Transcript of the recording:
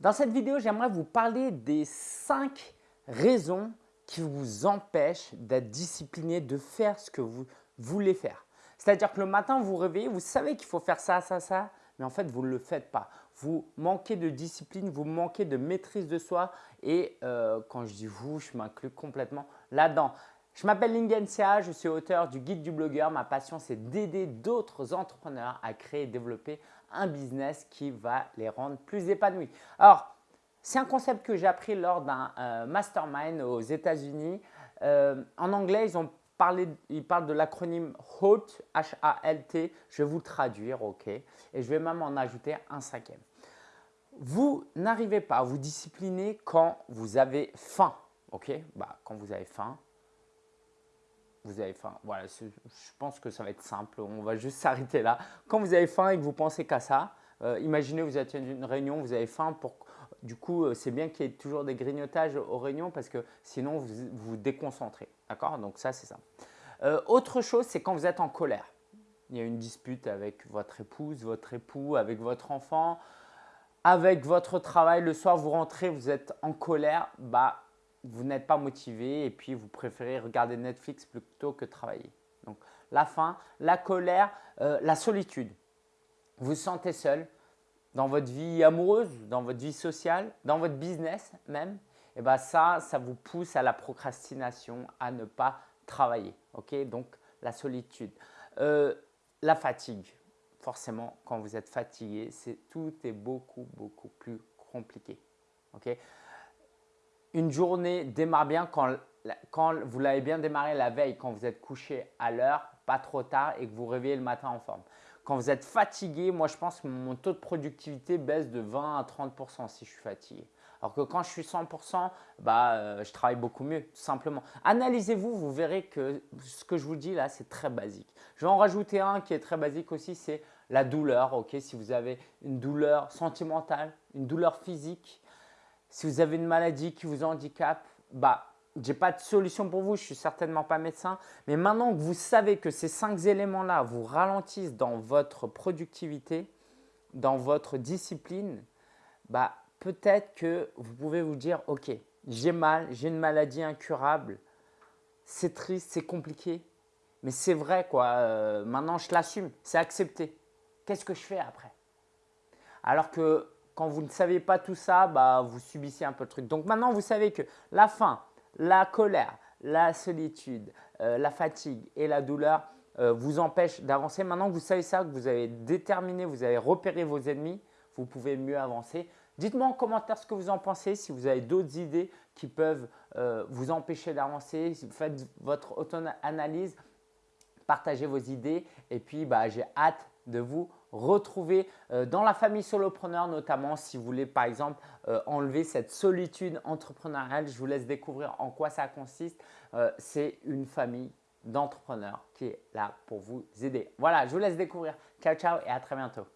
Dans cette vidéo, j'aimerais vous parler des 5 raisons qui vous empêchent d'être discipliné, de faire ce que vous voulez faire. C'est-à-dire que le matin, vous vous réveillez, vous savez qu'il faut faire ça, ça, ça, mais en fait, vous ne le faites pas. Vous manquez de discipline, vous manquez de maîtrise de soi et euh, quand je dis vous, je m'inclus complètement là-dedans. Je m'appelle Lingensia, je suis auteur du guide du blogueur. Ma passion, c'est d'aider d'autres entrepreneurs à créer et développer un business qui va les rendre plus épanouis. Alors, c'est un concept que j'ai appris lors d'un euh, mastermind aux États-Unis. Euh, en anglais, ils ont parlé, ils parlent de l'acronyme HALT, H-A-L-T. Je vais vous le traduire, ok Et je vais même en ajouter un cinquième. Vous n'arrivez pas à vous discipliner quand vous avez faim, ok bah, Quand vous avez faim, vous avez faim. Voilà, je pense que ça va être simple. On va juste s'arrêter là. Quand vous avez faim et que vous pensez qu'à ça, euh, imaginez vous êtes à une réunion, vous avez faim. Pour, du coup, euh, c'est bien qu'il y ait toujours des grignotages aux réunions parce que sinon, vous vous déconcentrez. D'accord? Donc ça, c'est ça. Euh, autre chose, c'est quand vous êtes en colère. Il y a une dispute avec votre épouse, votre époux, avec votre enfant, avec votre travail. Le soir, vous rentrez, vous êtes en colère. Bah, vous n'êtes pas motivé et puis vous préférez regarder Netflix plutôt que travailler. Donc la faim, la colère, euh, la solitude. Vous vous sentez seul dans votre vie amoureuse, dans votre vie sociale, dans votre business même. Et bien ça, ça vous pousse à la procrastination, à ne pas travailler. Ok? Donc la solitude. Euh, la fatigue. Forcément, quand vous êtes fatigué, tout est beaucoup, beaucoup plus compliqué. ok? Une journée démarre bien quand, vous l'avez bien démarré la veille, quand vous êtes couché à l'heure, pas trop tard et que vous réveillez le matin en forme. Quand vous êtes fatigué, moi je pense que mon taux de productivité baisse de 20 à 30 si je suis fatigué. Alors que quand je suis 100%, bah, euh, je travaille beaucoup mieux, tout simplement. Analysez-vous, vous verrez que ce que je vous dis là, c'est très basique. Je vais en rajouter un qui est très basique aussi, c'est la douleur. Ok, Si vous avez une douleur sentimentale, une douleur physique, si vous avez une maladie qui vous handicape, bah, je n'ai pas de solution pour vous, je suis certainement pas médecin. Mais maintenant que vous savez que ces cinq éléments-là vous ralentissent dans votre productivité, dans votre discipline, bah, peut-être que vous pouvez vous dire « Ok, j'ai mal, j'ai une maladie incurable, c'est triste, c'est compliqué, mais c'est vrai quoi, euh, maintenant je l'assume, c'est accepté. Qu'est-ce que je fais après ?» Alors que quand vous ne savez pas tout ça, bah, vous subissez un peu le truc. Donc maintenant, vous savez que la faim, la colère, la solitude, euh, la fatigue et la douleur euh, vous empêchent d'avancer. Maintenant que vous savez ça, que vous avez déterminé, vous avez repéré vos ennemis, vous pouvez mieux avancer. Dites-moi en commentaire ce que vous en pensez, si vous avez d'autres idées qui peuvent euh, vous empêcher d'avancer. Faites votre auto-analyse, partagez vos idées et puis bah, j'ai hâte de vous retrouver euh, dans la famille solopreneur notamment si vous voulez par exemple euh, enlever cette solitude entrepreneuriale. Je vous laisse découvrir en quoi ça consiste. Euh, c'est une famille d'entrepreneurs qui est là pour vous aider. Voilà, je vous laisse découvrir. Ciao, ciao et à très bientôt.